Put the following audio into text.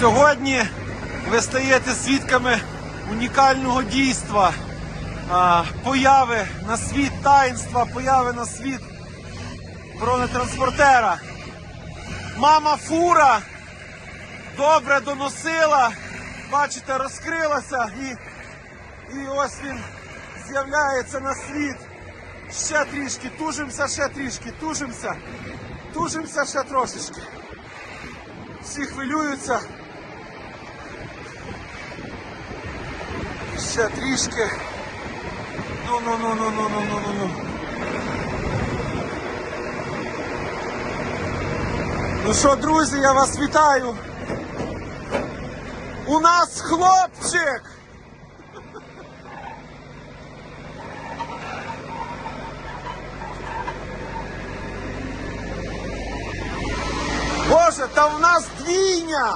Сьогодні ви стаєте свідками унікального дійства, появи на світ таїнства, появи на світ бронетранспортера. Мама фура добре доносила, бачите, розкрилася і, і ось він з'являється на світ. Ще трішки, тужимося, ще трішки, тужимося, тужимося ще трошечки. Всі хвилюються. Ще трішки. Ну, ну, ну, ну, ну, ну, ну, ну, ну. Ну що, друзі, я вас вітаю. У нас хлопчик! Боже, та в нас двійня!